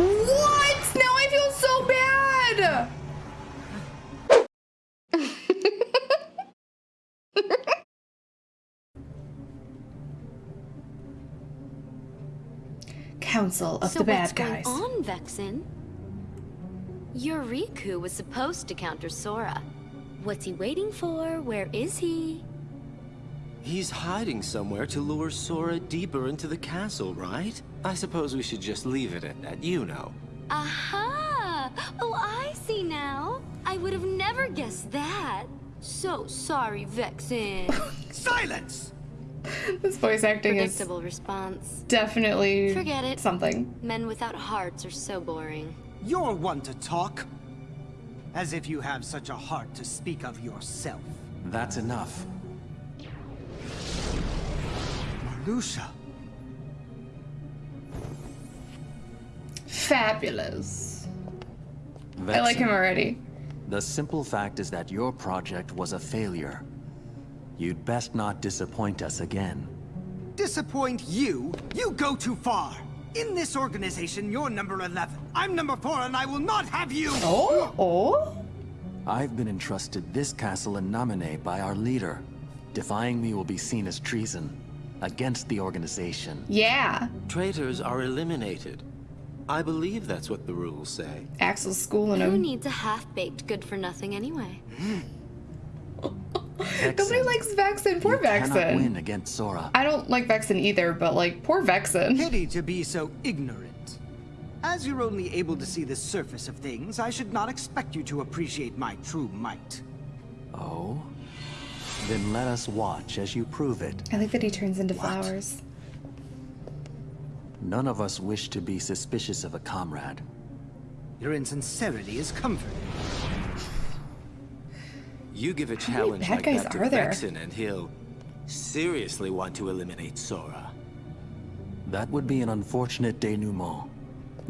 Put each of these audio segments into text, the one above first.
What? Now I feel so bad. Council of so the Bad Guys. So what's Guys. going on, Vexen? Yoriku was supposed to counter Sora. What's he waiting for? Where is he? He's hiding somewhere to lure Sora deeper into the castle, right? I suppose we should just leave it at that, you know. Aha! Oh, I see now. I would have never guessed that. So sorry, Vexen. Silence! This voice acting is Predictable response. definitely Forget it. something. Men without hearts are so boring. You're one to talk. As if you have such a heart to speak of yourself. That's enough. Marluxia. Fabulous. I like him already. The simple fact is that your project was a failure. You'd best not disappoint us again. Disappoint you? You go too far. In this organization, you're number 11. I'm number 4 and I will not have you! Oh, oh. I've been entrusted this castle in Namine by our leader. Defying me will be seen as treason against the organization. Yeah. Traitors are eliminated. I believe that's what the rules say. Axel's schooling Who him. needs a half-baked good-for-nothing anyway? Hmm. Nobody likes Vexen. Poor you cannot Vexen. win against Sora. I don't like Vexen either, but like, poor Vexen. Pity to be so ignorant. As you're only able to see the surface of things, I should not expect you to appreciate my true might. Oh? Then let us watch as you prove it. I like that he turns into What? flowers. None of us wish to be suspicious of a comrade. Your insincerity is comforting. You give a many challenge like guys that to are there? Vexen and he'll seriously want to eliminate Sora. That would be an unfortunate denouement.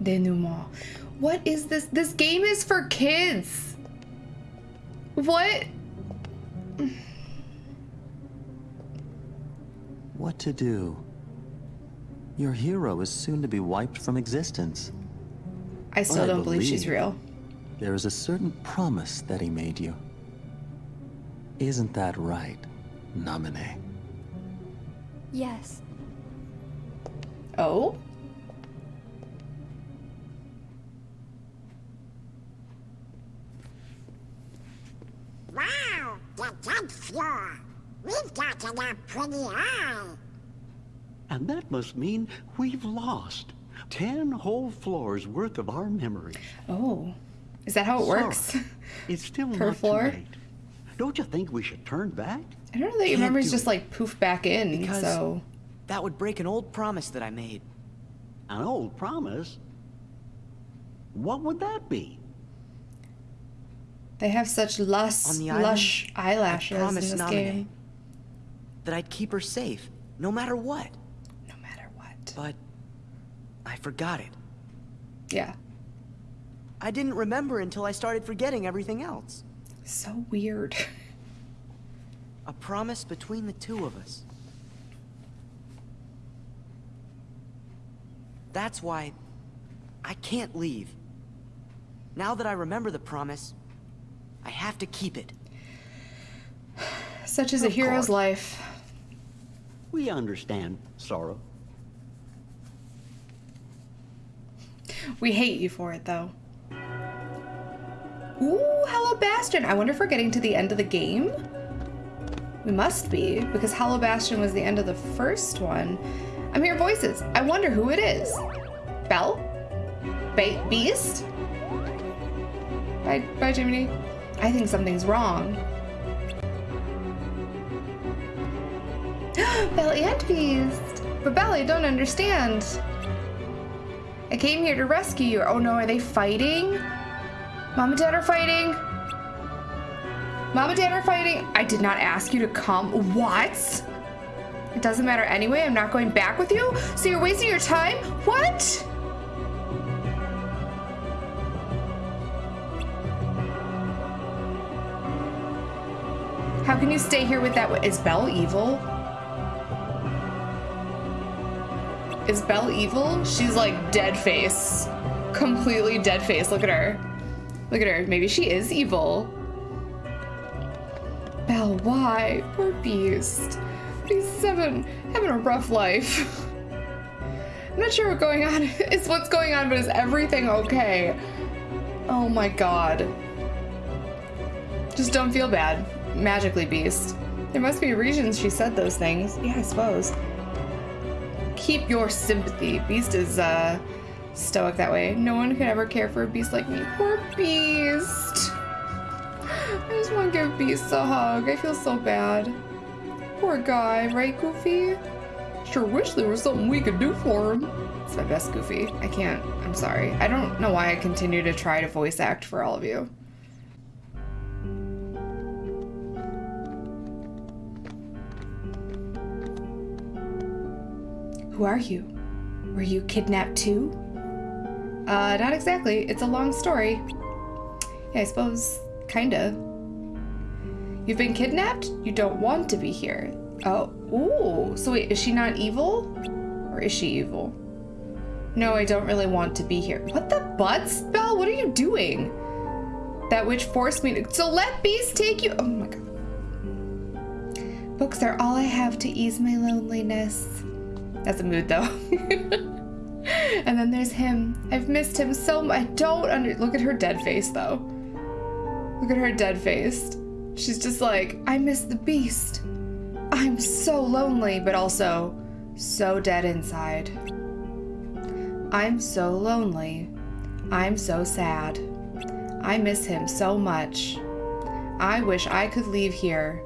Denouement. What is this? This game is for kids. What? What to do? Your hero is soon to be wiped from existence. I still I don't believe she's real. There is a certain promise that he made you. Isn't that right, Namine? Yes. Oh? Wow, the tenth floor. We've got a pretty eye. And that must mean we've lost ten whole floors worth of our memory. Oh. Is that how it Sorry. works? It's still Per not floor? too late. Don't you think we should turn back? I don't know that your Can't memories do just it. like poof back in, Because- so. That would break an old promise that I made. An old promise? What would that be? They have such lush, On the lush island, I eyelashes in this Naminé game. That I'd keep her safe, no matter what. No matter what. But I forgot it. Yeah. I didn't remember until I started forgetting everything else. So weird. A promise between the two of us. That's why I can't leave. Now that I remember the promise, I have to keep it. Such is a hero's course. life. We understand, Sora. We hate you for it, though. Ooh, Hollow Bastion. I wonder if we're getting to the end of the game? We must be, because Hollow Bastion was the end of the first one. I'm hearing voices. I wonder who it is. Belle? Ba- Beast? Bye, bye, Jiminy. I think something's wrong. Belle and Beast. But Belle, I don't understand. I came here to rescue you. Oh no, are they fighting? Mom and Dad are fighting. Mom and Dad are fighting. I did not ask you to come. What? It doesn't matter anyway. I'm not going back with you. So you're wasting your time? What? How can you stay here with that? Is Belle evil? Is Belle evil? She's like dead face. completely dead face. Look at her. Look at her. Maybe she is evil. Belle, why? Poor Beast. He's seven, having a rough life. I'm not sure what's going on. It's what's going on, but is everything okay? Oh my god. Just don't feel bad. Magically, Beast. There must be reasons she said those things. Yeah, I suppose. Keep your sympathy. Beast is, uh, stoic that way. No one could ever care for a beast like me. Poor Beast. I just want to give Beast a hug. I feel so bad. Poor guy, right, Goofy? Sure wish there was something we could do for him. It's my best Goofy. I can't. I'm sorry. I don't know why I continue to try to voice act for all of you. Who are you? Were you kidnapped too? Uh, not exactly. It's a long story. Yeah, I suppose, kinda. You've been kidnapped? You don't want to be here. Oh, ooh. So wait, is she not evil? Or is she evil? No, I don't really want to be here. What the butts, Belle? What are you doing? That witch forced me to- So let Beast take you- Oh my god. Books are all I have to ease my loneliness. That's a mood though. and then there's him. I've missed him so much. I don't under- Look at her dead face though. Look at her dead face. She's just like, I miss the beast. I'm so lonely, but also so dead inside. I'm so lonely. I'm so sad. I miss him so much. I wish I could leave here.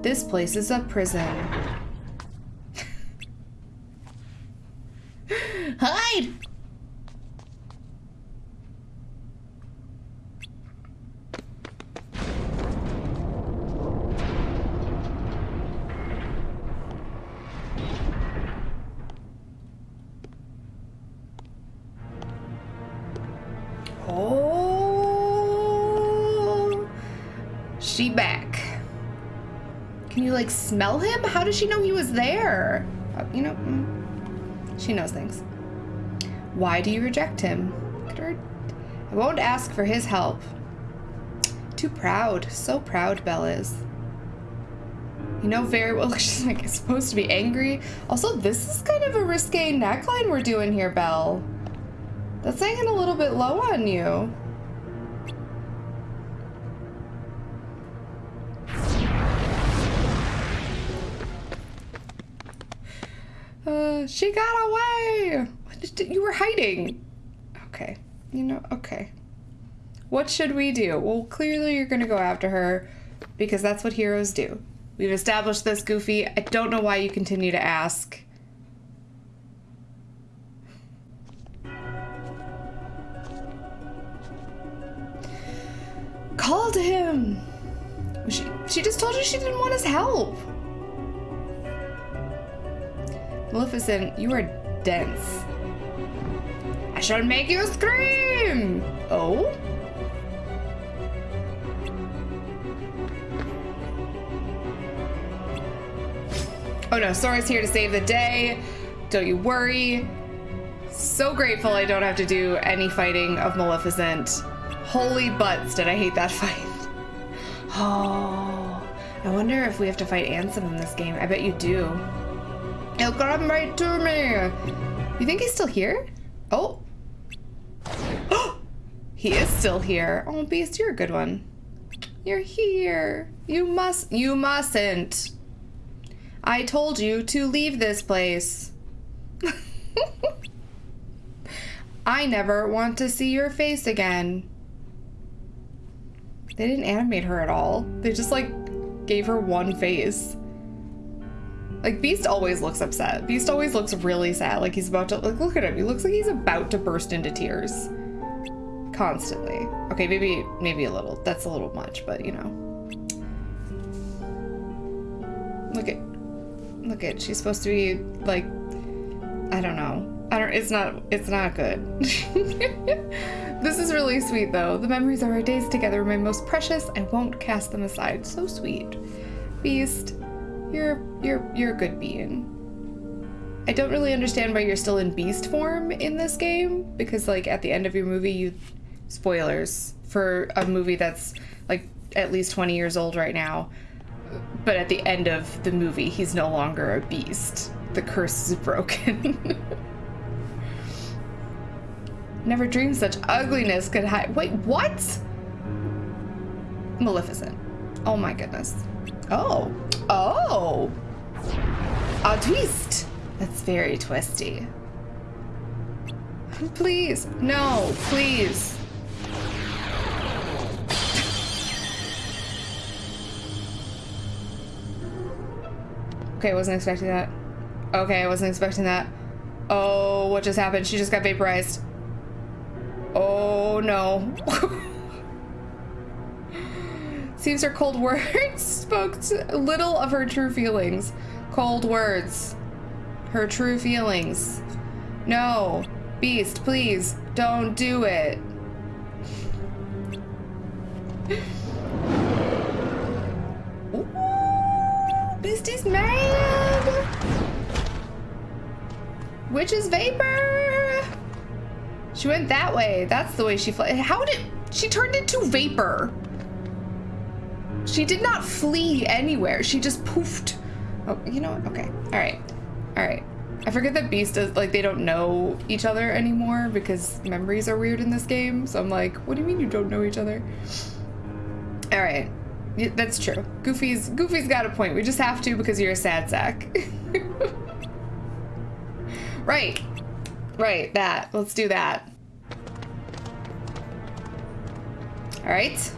This place is a prison. Like smell him? How does she know he was there? Uh, you know, mm, she knows things. Why do you reject him? I won't ask for his help. Too proud. So proud, Belle is. You know very well she's like supposed to be angry. Also, this is kind of a risque neckline we're doing here, Belle. That's hanging a little bit low on you. She got away! You were hiding! Okay. You know, okay. What should we do? Well, clearly you're gonna go after her because that's what heroes do. We've established this, Goofy. I don't know why you continue to ask. Call to him! She, she just told you she didn't want his help. Maleficent, you are dense. I shall make you scream! Oh? Oh no, Sora's here to save the day. Don't you worry. So grateful I don't have to do any fighting of Maleficent. Holy butts, did I hate that fight. Oh, I wonder if we have to fight Ansem in this game. I bet you do. He'll come right to me. You think he's still here? Oh. he is still here. Oh, Beast, you're a good one. You're here. You must, you mustn't. I told you to leave this place. I never want to see your face again. They didn't animate her at all. They just like gave her one face. Like Beast always looks upset. Beast always looks really sad. Like he's about to like look at him. He looks like he's about to burst into tears. Constantly. Okay, maybe maybe a little. That's a little much, but you know. Look at look at she's supposed to be like I don't know. I don't it's not it's not good. this is really sweet though. The memories of our days together are my most precious. I won't cast them aside. So sweet. Beast, you're you're you're a good being. I don't really understand why you're still in beast form in this game because like at the end of your movie you spoilers for a movie that's like at least 20 years old right now. But at the end of the movie he's no longer a beast. The curse is broken. Never dreamed such ugliness could hide. Wait, what? Maleficent. Oh my goodness. Oh. Oh. A twist. That's very twisty. Please. No, please. Okay, I wasn't expecting that. Okay, I wasn't expecting that. Oh, what just happened? She just got vaporized. Oh no. Seems her cold words spoke little of her true feelings. Cold words. Her true feelings. No. Beast, please, don't do it. Ooh, Beastie's mad. Witch's vapor. She went that way. That's the way she flew. How did she turned into vapor? She did not flee anywhere. She just poofed. Oh, you know what? Okay. All right. All right. I forget that Beast does like they don't know each other anymore because memories are weird in this game. So I'm like, what do you mean you don't know each other? All right. Yeah, that's true. Goofy's Goofy's got a point. We just have to because you're a sad sack. right. Right, that. Let's do that. All right.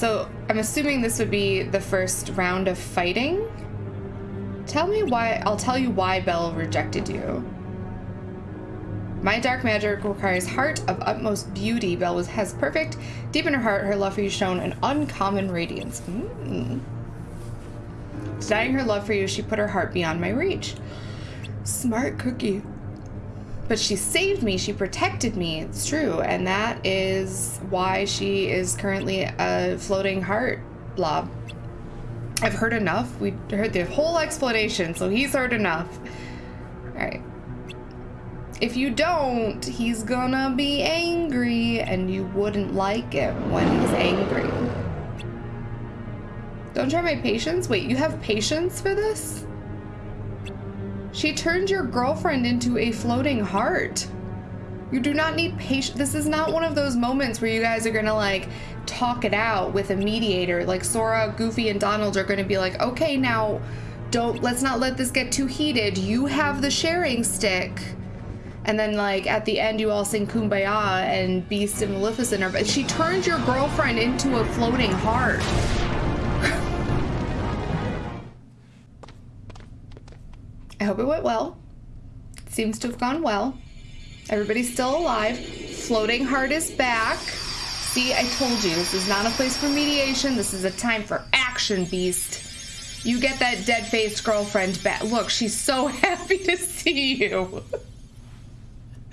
So I'm assuming this would be the first round of fighting. Tell me why, I'll tell you why Belle rejected you. My dark magic requires heart of utmost beauty. Belle was, has perfect. Deep in her heart, her love for you shone an uncommon radiance. Mm. Denying her love for you, she put her heart beyond my reach. Smart cookie. But she saved me, she protected me, it's true, and that is why she is currently a floating heart blob. I've heard enough. We heard the whole explanation, so he's heard enough. Alright. If you don't, he's gonna be angry, and you wouldn't like him when he's angry. Don't try my patience? Wait, you have patience for this? She turned your girlfriend into a floating heart. You do not need patience. This is not one of those moments where you guys are gonna like talk it out with a mediator. Like Sora, Goofy, and Donald are gonna be like, okay, now don't, let's not let this get too heated. You have the sharing stick. And then like at the end you all sing Kumbaya and Beast and Maleficent but she turned your girlfriend into a floating heart. I hope it went well. It seems to have gone well. Everybody's still alive. Floating heart is back. See, I told you, this is not a place for mediation. This is a time for action, Beast. You get that dead-faced girlfriend back. Look, she's so happy to see you.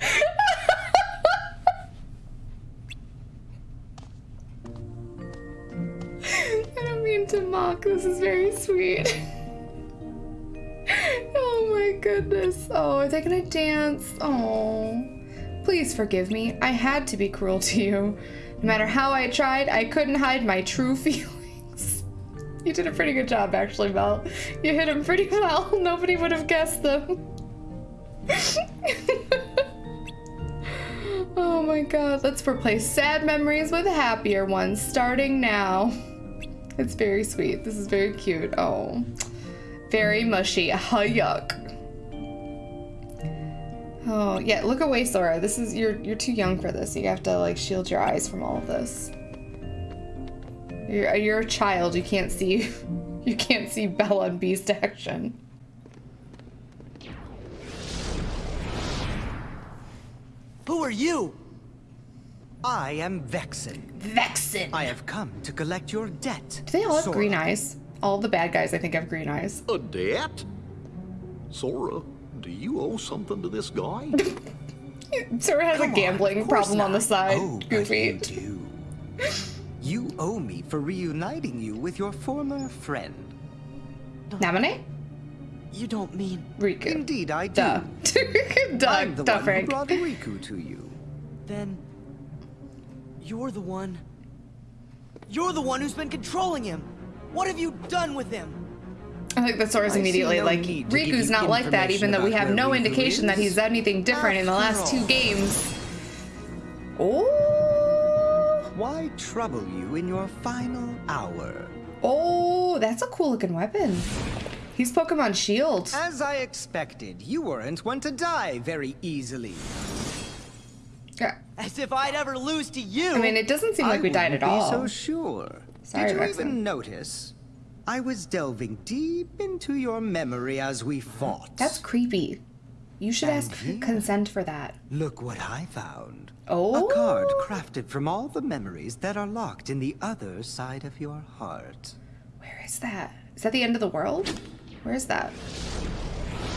I don't mean to mock. This is very sweet. oh my goodness. Oh, they gonna dance? Oh. Please forgive me. I had to be cruel to you. No matter how I tried, I couldn't hide my true feelings. You did a pretty good job, actually, Mel. You hit him pretty well. Nobody would have guessed them. oh my god. Let's replace sad memories with happier ones, starting now. It's very sweet. This is very cute. Oh. Very mushy. Ah, yuck. Oh, yeah, look away, Sora. This is you're you're too young for this. You have to like shield your eyes from all of this. You're you're a child. You can't see you can't see Bella and Beast action. Who are you? I am Vexen. Vexen. I have come to collect your debt. Do they all have Sora. green eyes? All the bad guys, I think, have green eyes. A debt? Sora, do you owe something to this guy? Sora has Come a gambling of course problem on the not. side. Oh, but you do. You owe me for reuniting you with your former friend. Namine? You don't mean... Riku. Indeed, I do. Duh. Duh, I'm the duh, one who Frank. brought Riku to you. Then... You're the one... You're the one who's been controlling him! What have you done with him? I think that Sora's immediately no like, need Riku's not like that, even though we have no Riku indication that he's done anything different in the last After two games. Oh, Why trouble you in your final hour? oh, that's a cool looking weapon. He's Pokemon Shield. As I expected, you weren't one to die very easily. Yeah. As if I'd ever lose to you! I mean, it doesn't seem like I we died at all. Be so sure. Sorry, Did you even notice? I was delving deep into your memory as we fought. That's creepy. You should And ask here- consent for that. Look what I found. Oh. A card crafted from all the memories that are locked in the other side of your heart. Where is that? Is that the end of the world? Where is that?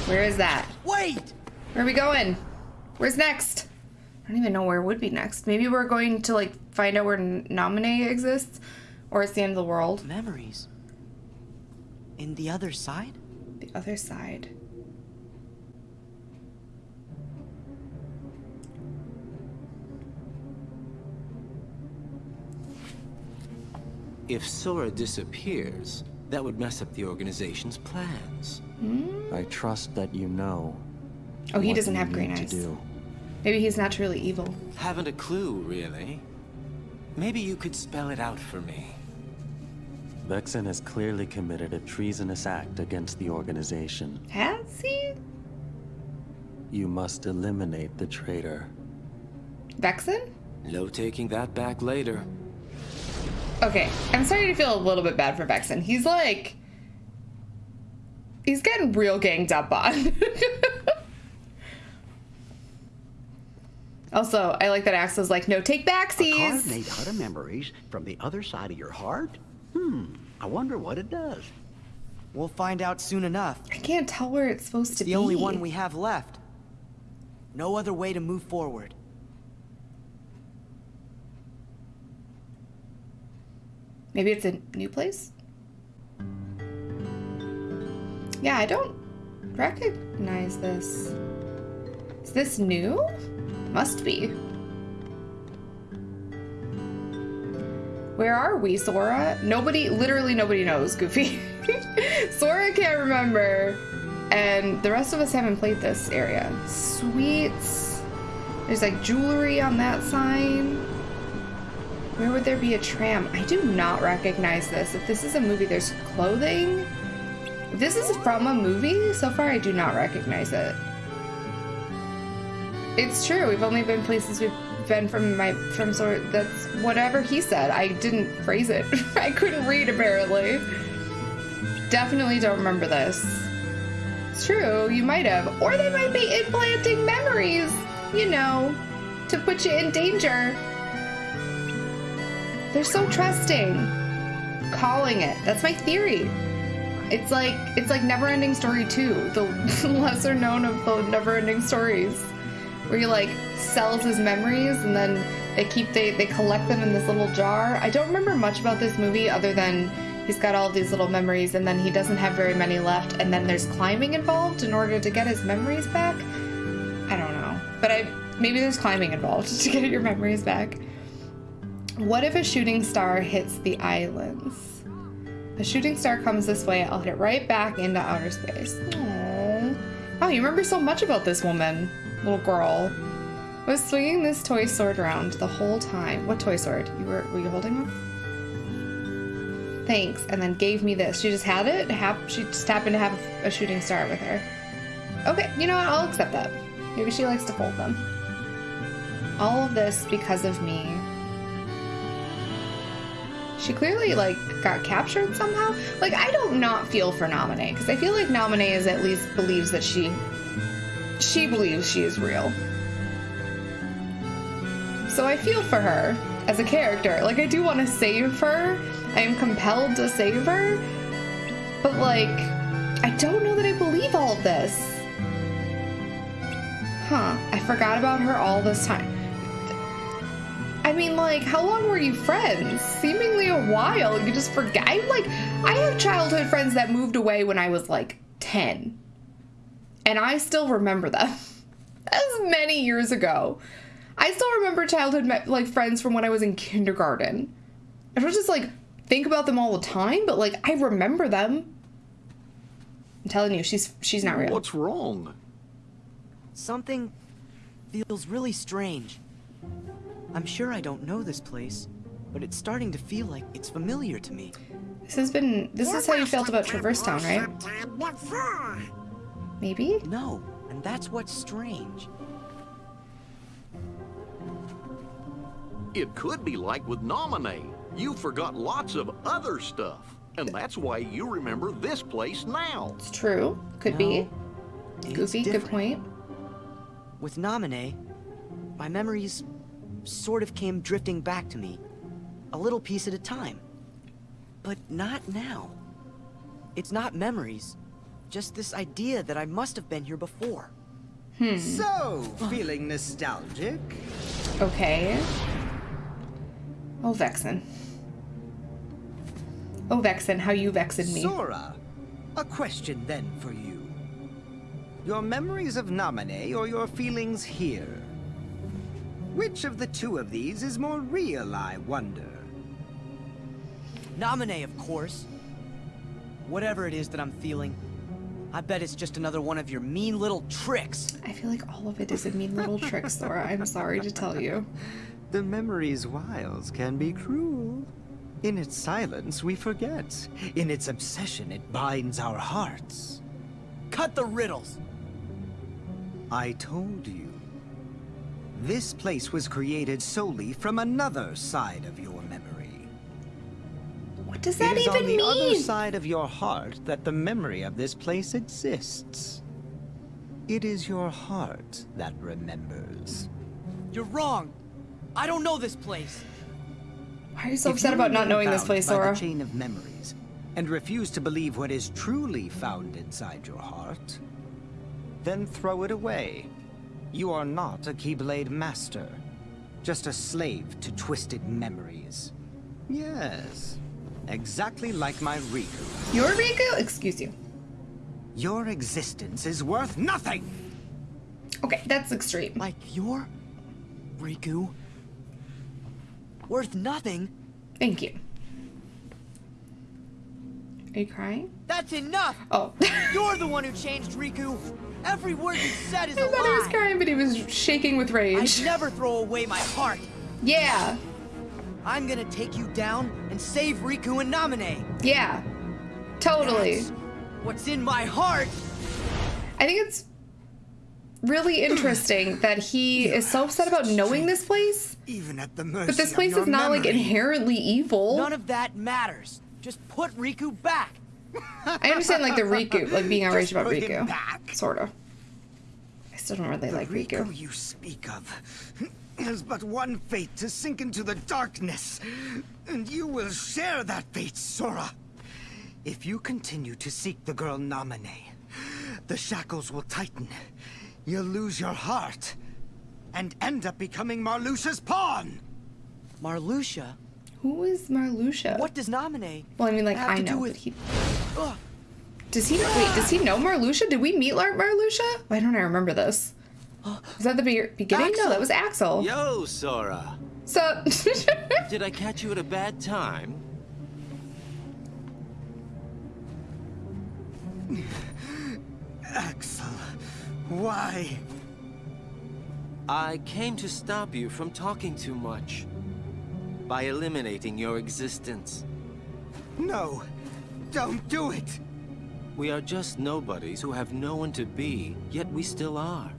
Where is that? Wait! Where are we going? Where's next? I don't even know where would be next. Maybe we're going to like find out where Naminé exists, or it's the end of the world. Memories. In the other side? The other side. If Sora disappears, that would mess up the organization's plans. Hmm? I trust that you know. Oh, he doesn't have green eyes. Do. Maybe he's naturally evil. Haven't a clue, really. Maybe you could spell it out for me. Vexen has clearly committed a treasonous act against the organization. Has he? You must eliminate the traitor. Vexen? No taking that back later. Okay, I'm starting to feel a little bit bad for Vexen. He's like, he's getting real ganged up on. also, I like that Axel's like, no take A card made out of memories from the other side of your heart? Hmm, I wonder what it does. We'll find out soon enough. I can't tell where it's supposed to The be. only one we have left. No other way to move forward. Maybe it's a new place? Yeah, I don't recognize this. Is this new? Must be. Where are we, Sora? Nobody, literally nobody knows, Goofy. Sora can't remember. And the rest of us haven't played this area. Sweets. There's like jewelry on that sign. Where would there be a tram? I do not recognize this. If this is a movie, there's clothing. If this is from a movie, so far I do not recognize it. It's true. We've only been places we've been from my from sort. That's whatever he said. I didn't phrase it. I couldn't read apparently. Definitely don't remember this. It's true. You might have, or they might be implanting memories. You know, to put you in danger. They're so trusting. Calling it. That's my theory. It's like it's like Neverending Story 2, the lesser known of the Neverending Stories, where he like sells his memories and then they keep they they collect them in this little jar. I don't remember much about this movie other than he's got all these little memories and then he doesn't have very many left and then there's climbing involved in order to get his memories back. I don't know, but I maybe there's climbing involved to get your memories back. What if a shooting star hits the islands? A shooting star comes this way, I'll hit it right back into outer space. Aww. Oh, you remember so much about this woman, little girl. Was swinging this toy sword around the whole time. What toy sword? You were were you holding one? Thanks, and then gave me this. She just had it. Hap- she just happened to have a shooting star with her. Okay, you know what? I'll accept that. Maybe she likes to fold them. All of this because of me. She clearly like got captured somehow. Like I don't not feel for Naminé because I feel like Naminé is at least believes that she she believes she is real. So I feel for her as a character. Like I do want to save her. I am compelled to save her. But like I don't know that I believe all of this. Huh, I forgot about her all this time. I mean, like, how long were you friends? Seemingly a while. You just forget. I'm like, I have childhood friends that moved away when I was like 10. And I still remember them. That was many years ago. I still remember childhood me- like friends from when I was in kindergarten. I don't just like think about them all the time, but like I remember them. I'm telling you, she's she's not real. What's wrong? Something feels really strange. I'm sure I don't know this place, but it's starting to feel like it's familiar to me. This has been this is how you felt about Traverse Town, right? Sometime before. Maybe? No, and that's what's strange. It could be like with Naminé. You forgot lots of other stuff. And that's why you remember this place now. It's true. Could be. Goofy, good point. With Naminé, my memories sort of came drifting back to me, a little piece at a time. But not now. It's not memories, just this idea that I must have been here before. Hmm. So, feeling nostalgic? Okay. Oh, Vexen. Oh, Vexen, how you vexing me. Sora, a question then for you. Your memories of Naminé or your feelings here? Which of the two of these is more real, I wonder? Naminé, of course. Whatever it is that I'm feeling, I bet it's just another one of your mean little tricks. I feel like all of it is a mean little trick, Sora. I'm sorry to tell you. The memory's wiles can be cruel. In its silence, we forget. In its obsession, it binds our hearts. Cut the riddles. I told you. This place was created solely from another side of your memory. What does that it is even on the other side of your heart that the memory of this place exists. It is your heart that remembers. You're wrong. I don't know this place. Why are you so If upset you about not knowing this bound place, by Sora? the chain of memories and refuse to believe what is truly found inside your heart, then throw it away. You are not a Keyblade master, just a slave to twisted memories. Yes, exactly like my Riku. Your Riku? Excuse you. Your existence is worth nothing! Okay, that's extreme. Like your Riku? Worth nothing? Thank you. Are you crying? That's enough! Oh. You're the one who changed Riku! Every word you said is I a thought he was crying, but he was shaking with rage. I'd never throw away my heart! Yeah, I'm gonna take you down and save Riku and Naminé! yeah. Totally. That's what's in my heart! I think it's really interesting that he is so upset about knowing this place, Even at the mercy but this place is not like inherently evil. None of that matters. Just put Riku back. I understand like the Riku, like being outraged about Riku. back. Sort of. I still don't really The like Riku. Riku you speak of has but one fate to sink into the darkness, and you will share that fate, Sora. If you continue to seek the girl Naminé, the shackles will tighten. You'll lose your heart, and end up becoming Marluxia's pawn. Marluxia? Who is Marluxia? What does Naminé Well, I mean, like have I to know, do but with... he does he wait? Does he know Marluxia? Did we meet Lar- Marluxia? Why don't I remember this? Was that the be- beginning? No, that was Axel. Yo, Sora. So, Did I catch you at a bad time? Axel, why? I came to stop you from talking too much. By eliminating your existence. No, don't do it. We are just nobodies who have no one to be, yet we still are.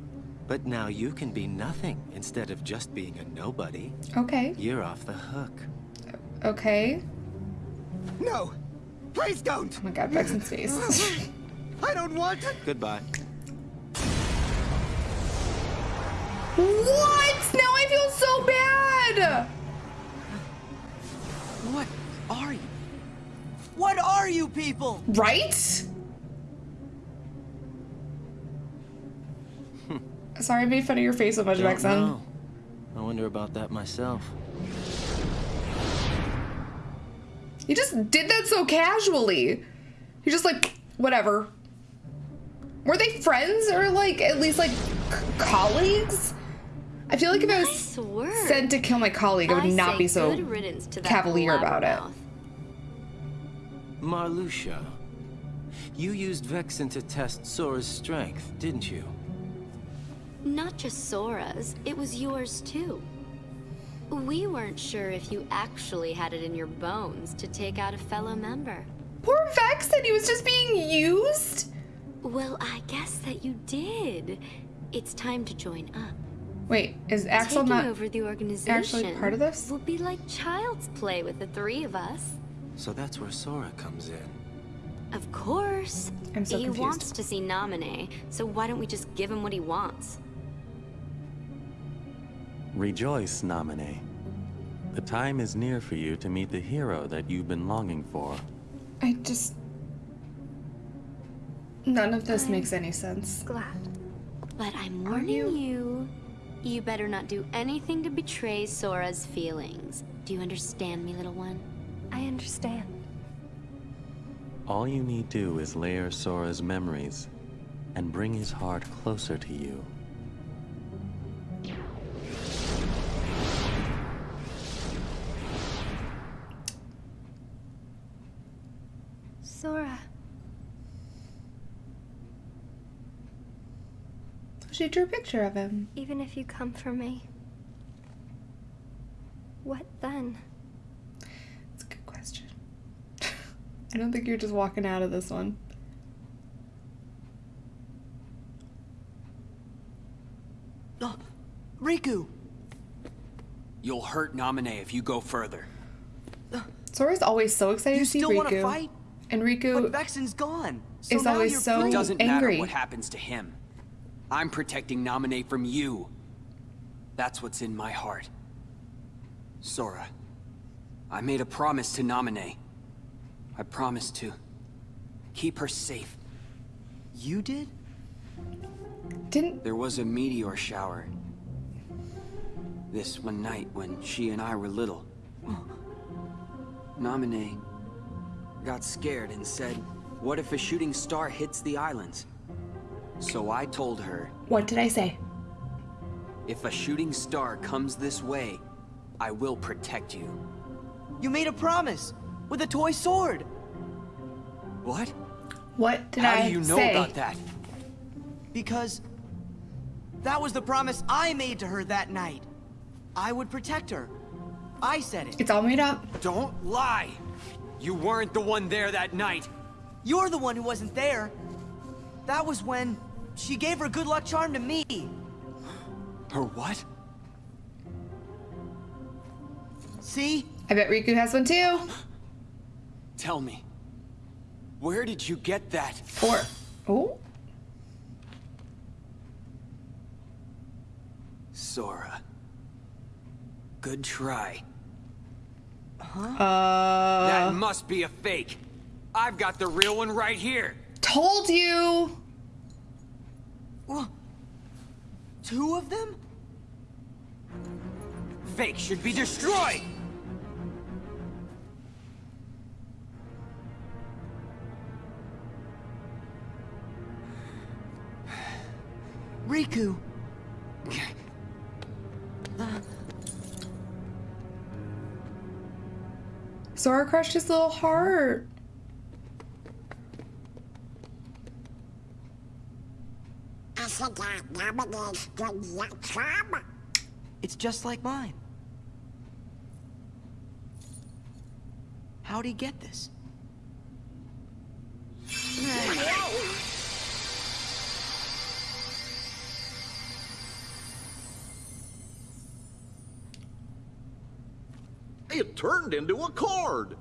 But now you can be nothing instead of just being a nobody. okay, You're off the hook. okay. No, please don't. Oh my God, Vexen's face. I don't want it. Goodbye. what? Now I feel so bad. What are you? What are you people? Right? Sorry, I made fun of your face so much, Don't Vexen. I wonder about that myself. You just did that so casually. You're just like, whatever. Were they friends or like at least like colleagues? I feel like if I was work. sent to kill my colleague, I would I not be so good riddance to that cavalier about it. blabbermouth. Marluxia, you used Vexen to test Sora's strength, didn't you? Not just Sora's, it was yours too. We weren't sure if you actually had it in your bones to take out a fellow member. Poor Vex said he was just being used. Well, I guess that you did. It's time to join up. Wait, is Axel Taking not? over the organization actually part of this? will be like child's play with the three of us. So that's where Sora comes in. Of course. I'm so he confused. wants to see Naminé, so why don't we just give him what he wants? Rejoice, Naminé. The time is near for you to meet the hero that you've been longing for. I just. None of this makes any sense. Glad. But I'm warning you? you. You better not do anything to betray Sora's feelings. Do you understand me, little one? I understand. All you need do is layer Sora's memories and bring his heart closer to you. She drew a picture of him. even if you come for me, what then? That's a good question. I don't think you're just walking out of this one. Oh, Riku! You'll hurt Naminé if you go further. Ah, Sora's always so excited You to see still want to Riku, fight? and But Riku Vexen's gone. So is now always you're so free. It doesn't angry. matter what happens to him. I'm protecting Naminé from you. That's what's in my heart. Sora, I made a promise to Naminé. I promised to keep her safe. You did? Didn't There was a meteor shower. This one night when she and I were little. Naminé got scared and said, what if a shooting star hits the islands? So I told her, what did I say? if a shooting star comes this way, I will protect you. You made a promise with a toy sword. What? What did How I do you know say? about that? Because that was the promise I made to her that night. I would protect her. I said it. It's all made up. Don't lie! You weren't the one there that night. You're the one who wasn't there. That was when she gave her good luck charm to me. Her what? See? I bet Riku has one too. Tell me. Where did you get that? Four. Oh, Sora. Good try. uh, that must be a fake. I've got the real one right here. told you. Two of them? Fake should be destroyed! Riku. Sora crushed his little heart. I said that Naminé's good luck charm. It's just like mine. How'd he get this? It turned into a card.